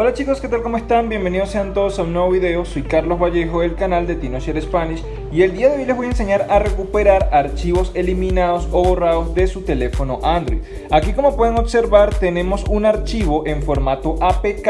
Hola chicos, ¿qué tal? ¿Cómo están? Bienvenidos sean todos a un nuevo video. Soy Carlos Vallejo del canal de TinoShare Spanish y el día de hoy les voy a enseñar a recuperar archivos eliminados o borrados de su teléfono Android. Aquí como pueden observar tenemos un archivo en formato APK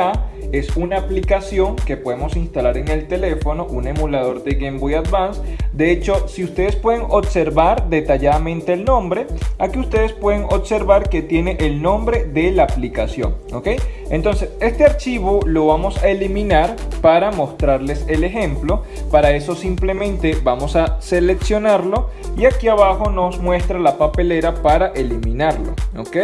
es una aplicación que podemos instalar en el teléfono, un emulador de Game Boy Advance. De hecho, si ustedes pueden observar detalladamente el nombre, aquí ustedes pueden observar que tiene el nombre de la aplicación, ¿ok? Entonces, este archivo lo vamos a eliminar para mostrarles el ejemplo. Para eso simplemente vamos a seleccionarlo y aquí abajo nos muestra la papelera para eliminarlo, ¿ok?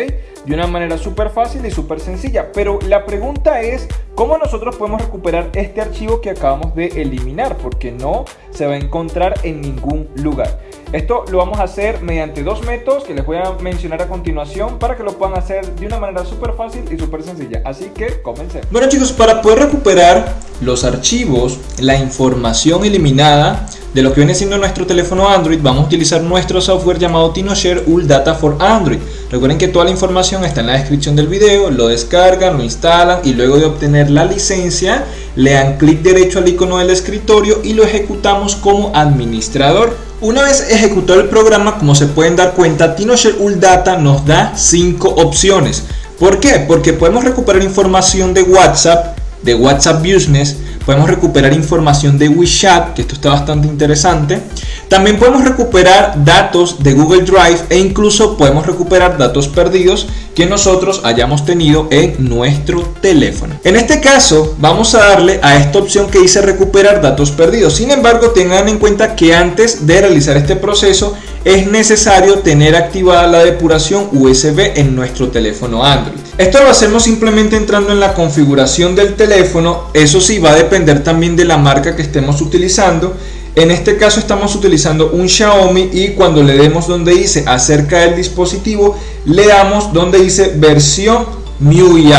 De una manera súper fácil y súper sencilla. Pero la pregunta es, ¿cómo nosotros podemos recuperar este archivo que acabamos de eliminar? Porque no se va a encontrar en ningún lugar. Esto lo vamos a hacer mediante dos métodos que les voy a mencionar a continuación para que lo puedan hacer de una manera súper fácil y súper sencilla. Así que comencemos. Bueno chicos, para poder recuperar los archivos, la información eliminada de lo que viene siendo nuestro teléfono Android, vamos a utilizar nuestro software llamado TinoShare Ul Data for Android. Recuerden que toda la información está en la descripción del video, lo descargan, lo instalan y luego de obtener la licencia, le dan clic derecho al icono del escritorio y lo ejecutamos como administrador. Una vez ejecutado el programa, como se pueden dar cuenta, TinoShare Ul Data nos da 5 opciones. ¿Por qué? Porque podemos recuperar información de WhatsApp, de WhatsApp Business, podemos recuperar información de WeChat, que esto está bastante interesante. También podemos recuperar datos de Google Drive e incluso podemos recuperar datos perdidos que nosotros hayamos tenido en nuestro teléfono. En este caso vamos a darle a esta opción que dice recuperar datos perdidos. Sin embargo tengan en cuenta que antes de realizar este proceso es necesario tener activada la depuración USB en nuestro teléfono Android. Esto lo hacemos simplemente entrando en la configuración del teléfono, eso sí va a depender también de la marca que estemos utilizando. En este caso estamos utilizando un Xiaomi y cuando le demos donde dice acerca del dispositivo, le damos donde dice versión MIUI,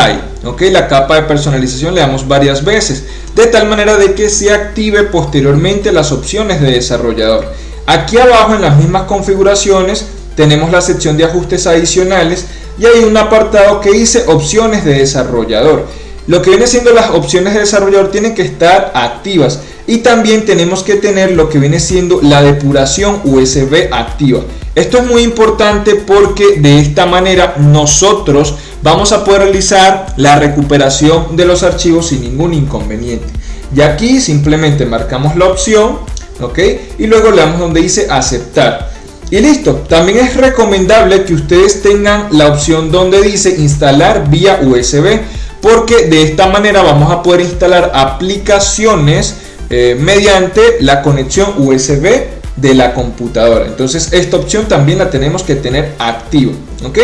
ok, la capa de personalización le damos varias veces, de tal manera de que se active posteriormente las opciones de desarrollador. Aquí abajo en las mismas configuraciones tenemos la sección de ajustes adicionales y hay un apartado que dice opciones de desarrollador. Lo que viene siendo las opciones de desarrollador tienen que estar activas y también tenemos que tener lo que viene siendo la depuración USB activa. Esto es muy importante porque de esta manera nosotros vamos a poder realizar la recuperación de los archivos sin ningún inconveniente. Y aquí simplemente marcamos la opción ¿ok? Y luego le damos donde dice aceptar. Y listo, también es recomendable que ustedes tengan la opción donde dice instalar vía USB, porque de esta manera vamos a poder instalar aplicaciones eh, mediante la conexión USB de la computadora. Entonces esta opción también la tenemos que tener activa, ¿ok?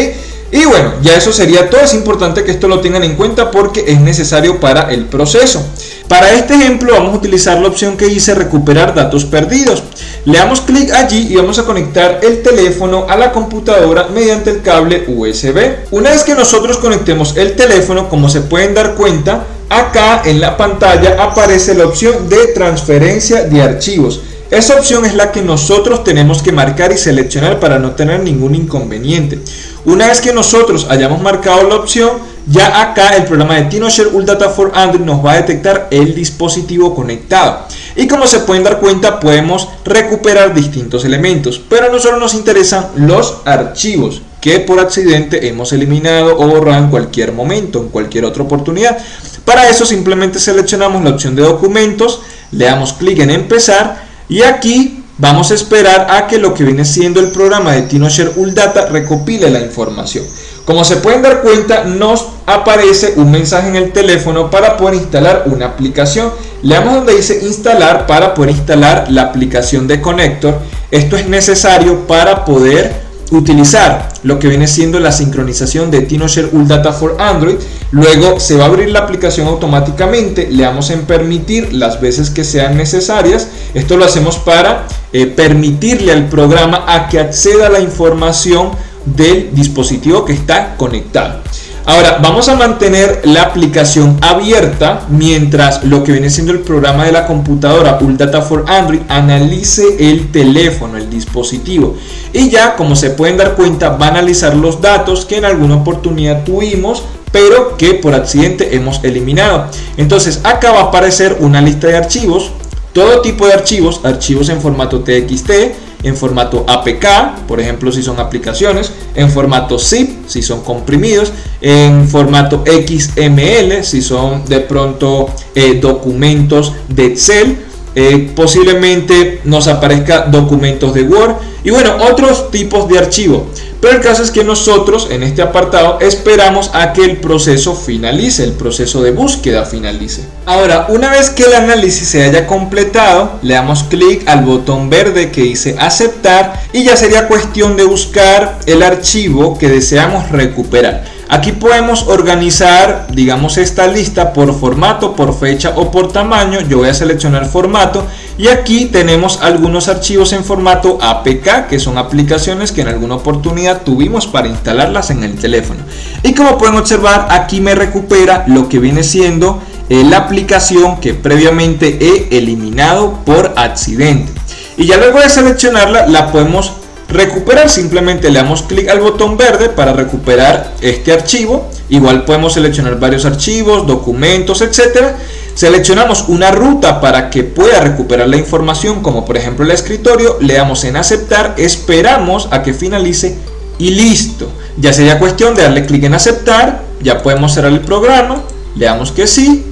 Y bueno, ya eso sería todo. Es importante que esto lo tengan en cuenta porque es necesario para el proceso. Para este ejemplo vamos a utilizar la opción que dice recuperar datos perdidos. Le damos clic allí y vamos a conectar el teléfono a la computadora mediante el cable USB. Una vez que nosotros conectemos el teléfono, como se pueden dar cuenta, acá en la pantalla aparece la opción de transferencia de archivos. Esa opción es la que nosotros tenemos que marcar y seleccionar para no tener ningún inconveniente. Una vez que nosotros hayamos marcado la opción, ya acá el programa de TinoShare Data for Android nos va a detectar el dispositivo conectado. Y como se pueden dar cuenta, podemos recuperar distintos elementos, pero a nosotros nos interesan los archivos que por accidente hemos eliminado o borrado en cualquier momento, en cualquier otra oportunidad. Para eso simplemente seleccionamos la opción de documentos, le damos clic en empezar y aquí Vamos a esperar a que lo que viene siendo el programa de TinoShare Data recopile la información. Como se pueden dar cuenta, nos aparece un mensaje en el teléfono para poder instalar una aplicación. Le damos donde dice instalar para poder instalar la aplicación de Connector. Esto es necesario para poder utilizar lo que viene siendo la sincronización de TinoShare Data for Android. Luego se va a abrir la aplicación automáticamente, le damos en permitir las veces que sean necesarias. Esto lo hacemos para eh, permitirle al programa a que acceda a la información del dispositivo que está conectado. Ahora vamos a mantener la aplicación abierta mientras lo que viene siendo el programa de la computadora Data for Android analice el teléfono, el dispositivo y ya como se pueden dar cuenta va a analizar los datos que en alguna oportunidad tuvimos pero que por accidente hemos eliminado. Entonces acá va a aparecer una lista de archivos, todo tipo de archivos, archivos en formato TXT, en formato APK, por ejemplo si son aplicaciones, en formato zip, si son comprimidos, en formato XML, si son de pronto eh, documentos de Excel, eh, posiblemente nos aparezca documentos de Word y bueno, otros tipos de archivo. Pero el caso es que nosotros en este apartado esperamos a que el proceso finalice, el proceso de búsqueda finalice. Ahora, una vez que el análisis se haya completado, le damos clic al botón verde que dice aceptar y ya sería cuestión de buscar el archivo que deseamos recuperar. Aquí podemos organizar, digamos, esta lista por formato, por fecha o por tamaño. Yo voy a seleccionar formato y aquí tenemos algunos archivos en formato APK, que son aplicaciones que en alguna oportunidad tuvimos para instalarlas en el teléfono. Y como pueden observar, aquí me recupera lo que viene siendo eh, la aplicación que previamente he eliminado por accidente. Y ya luego de seleccionarla, la podemos recuperar simplemente le damos clic al botón verde para recuperar este archivo igual podemos seleccionar varios archivos documentos etcétera seleccionamos una ruta para que pueda recuperar la información como por ejemplo el escritorio le damos en aceptar esperamos a que finalice y listo. Ya sería cuestión de darle clic en aceptar ya podemos cerrar el programa le damos que sí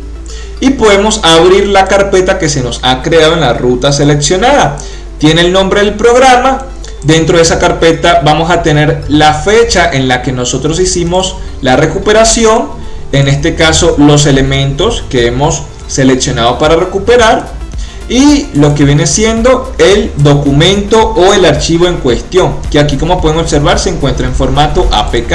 y podemos abrir la carpeta que se nos ha creado en la ruta seleccionada. Tiene el nombre del programa Dentro de esa carpeta vamos a tener la fecha en la que nosotros hicimos la recuperación, en este caso los elementos que hemos seleccionado para recuperar y lo que viene siendo el documento o el archivo en cuestión, que aquí como pueden observar se encuentra en formato APK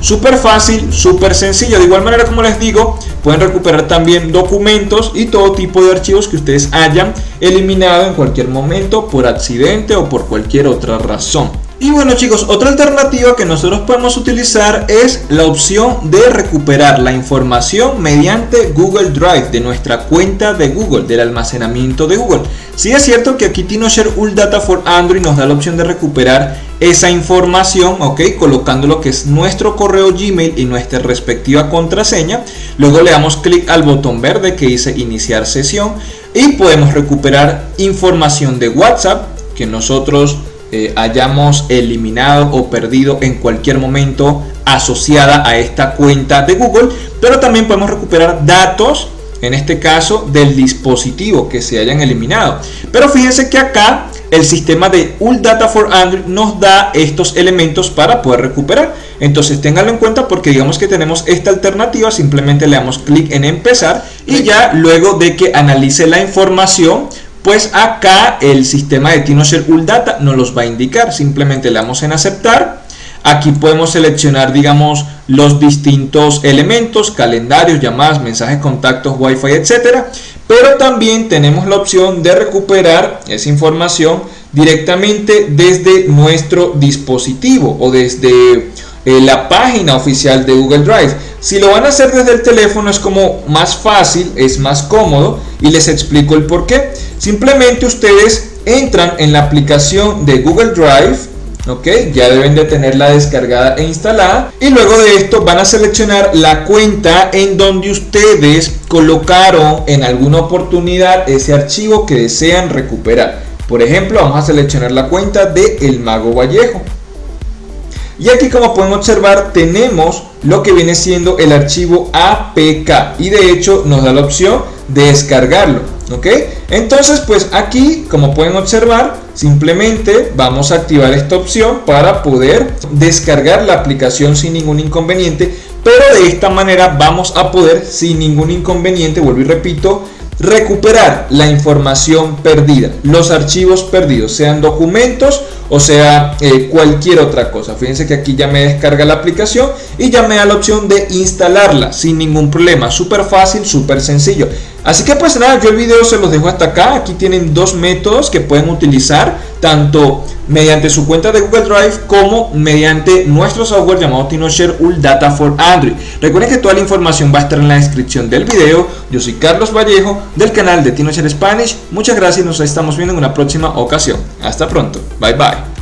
Súper fácil, súper sencillo. De igual manera, como les digo, pueden recuperar también documentos y todo tipo de archivos que ustedes hayan eliminado en cualquier momento por accidente o por cualquier otra razón. Y bueno chicos, otra alternativa que nosotros podemos utilizar es la opción de recuperar la información mediante Google Drive de nuestra cuenta de Google, del almacenamiento de Google. Si es cierto que aquí TinoShare All Data for Android nos da la opción de recuperar esa información, ok, colocando lo que es nuestro correo Gmail y nuestra respectiva contraseña. Luego le damos clic al botón verde que dice iniciar sesión y podemos recuperar información de WhatsApp que nosotros eh, hayamos eliminado o perdido en cualquier momento asociada a esta cuenta de Google, pero también podemos recuperar datos en este caso del dispositivo que se hayan eliminado. Pero fíjense que acá el sistema de Ult Data for Android nos da estos elementos para poder recuperar. Entonces ténganlo en cuenta porque digamos que tenemos esta alternativa, simplemente le damos clic en empezar y ya luego de que analice la información pues acá el sistema de TinoShare Data nos los va a indicar. Simplemente le damos en aceptar. Aquí podemos seleccionar, digamos, los distintos elementos, calendarios, llamadas, mensajes, contactos, wifi, etcétera. Pero también tenemos la opción de recuperar esa información directamente desde nuestro dispositivo o desde la página oficial de Google Drive. Si lo van a hacer desde el teléfono es como más fácil, es más cómodo y les explico el por qué. Simplemente ustedes entran en la aplicación de Google Drive, ok, ya deben de tenerla descargada e instalada y luego de esto van a seleccionar la cuenta en donde ustedes colocaron en alguna oportunidad ese archivo que desean recuperar. Por ejemplo, vamos a seleccionar la cuenta de El Mago Vallejo. Y aquí como pueden observar tenemos lo que viene siendo el archivo APK y de hecho nos da la opción de descargarlo. ¿ok? Entonces pues aquí como pueden observar simplemente vamos a activar esta opción para poder descargar la aplicación sin ningún inconveniente pero de esta manera vamos a poder sin ningún inconveniente, vuelvo y repito, recuperar la información perdida, los archivos perdidos, sean documentos o sea eh, cualquier otra cosa. Fíjense que aquí ya me descarga la aplicación y ya me da la opción de instalarla sin ningún problema. Súper fácil, súper sencillo. Así que pues nada, yo el video se los dejo hasta acá. Aquí tienen dos métodos que pueden utilizar, tanto mediante su cuenta de Google Drive como mediante nuestro software llamado TinoShare Data for Android. Recuerden que toda la información va a estar en la descripción del video. Yo soy Carlos Vallejo del canal de TinoShare Spanish. Muchas gracias y nos estamos viendo en una próxima ocasión. Hasta pronto. Bye bye.